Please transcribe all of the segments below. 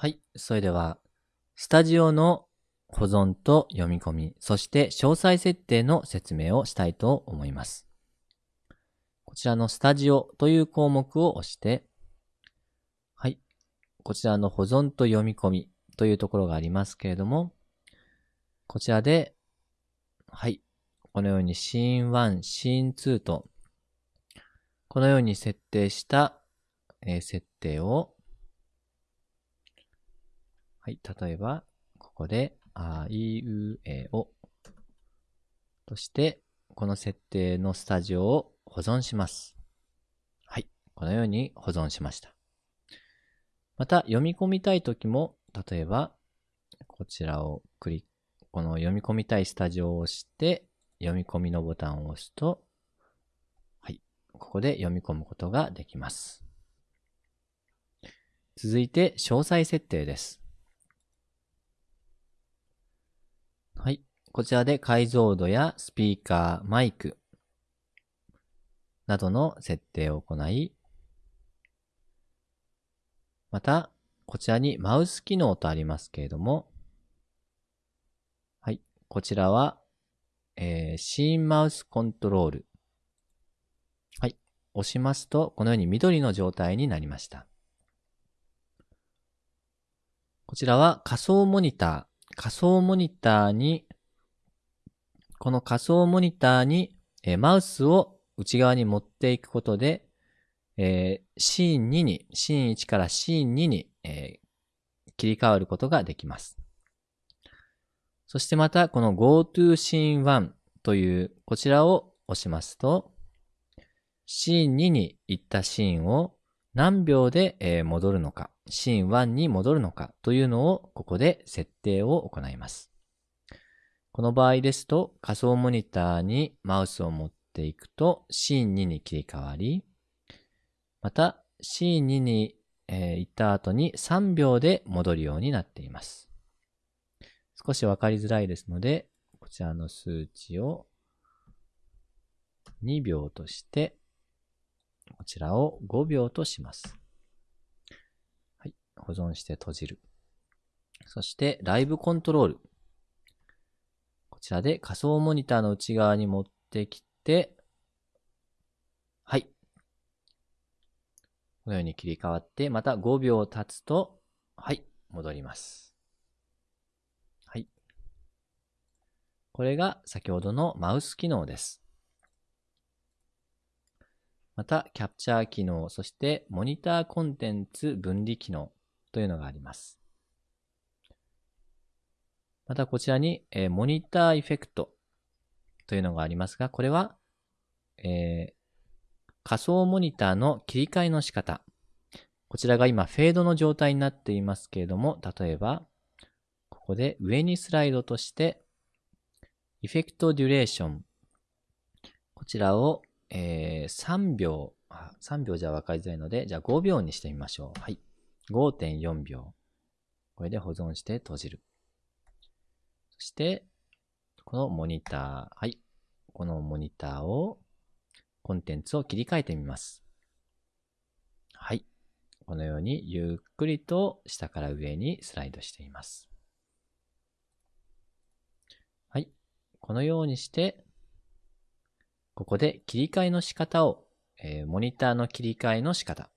はい。それでは、スタジオの保存と読み込み、そして詳細設定の説明をしたいと思います。こちらのスタジオという項目を押して、はい。こちらの保存と読み込みというところがありますけれども、こちらで、はい。このようにシーン1、シーン2と、このように設定した、え、設定を、はい。例えば、ここで、あいうえおとして、この設定のスタジオを保存します。はい。このように保存しました。また、読み込みたいときも、例えば、こちらをクリック、この読み込みたいスタジオを押して、読み込みのボタンを押すと、はい。ここで読み込むことができます。続いて、詳細設定です。はい。こちらで解像度やスピーカー、マイクなどの設定を行い、また、こちらにマウス機能とありますけれども、はい。こちらは、えー、シーンマウスコントロール。はい。押しますと、このように緑の状態になりました。こちらは仮想モニター。仮想モニターに、この仮想モニターに、え、マウスを内側に持っていくことで、えー、シーン2に、シーン1からシーン2に、えー、切り替わることができます。そしてまた、この GoTo シーン1という、こちらを押しますと、シーン2に行ったシーンを何秒でえ戻るのか、シーン1に戻るのかというのをここで設定を行います。この場合ですと仮想モニターにマウスを持っていくとシーン2に切り替わり、またシーン2に、行った後に3秒で戻るようになっています。少しわかりづらいですので、こちらの数値を2秒として、こちらを5秒とします。保存して閉じる。そして、ライブコントロール。こちらで仮想モニターの内側に持ってきて、はい。このように切り替わって、また5秒経つと、はい、戻ります。はいこれが先ほどのマウス機能です。また、キャプチャー機能、そしてモニターコンテンツ分離機能というのがあります。また、こちらに、えー、モニターエフェクトというのがありますが、これは、えー、仮想モニターの切り替えの仕方。こちらが今、フェードの状態になっていますけれども、例えば、ここで上にスライドとして、エフェクトデュレーション。こちらを、えー、3秒、3秒じゃ分かりづらいので、じゃあ5秒にしてみましょう。はい。5.4秒。これで保存して閉じる。そして、このモニター。はい。このモニターを、コンテンツを切り替えてみます。はい。このようにゆっくりと下から上にスライドしています。はいこのようにして、ここで切り替えの仕方を、えー、モニターの切り替えの仕方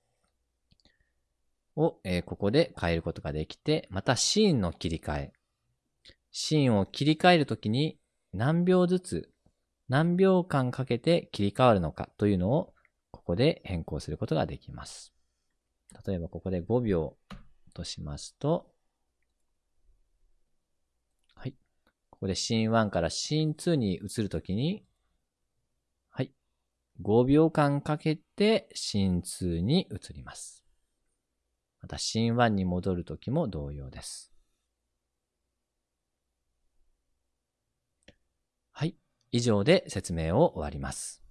を、えー、ここで変えることができて、またシーンの切り替え。シーンを切り替えるときに何秒ずつ、何秒間かけて切り替わるのかというのを、ここで変更することができます。例えばここで5秒としますと、はいここでシーン1からシーン2に移るときに、はい。5秒間かけてシーン2に移ります。またシーン1に戻るときも同様です。はい。以上で説明を終わります。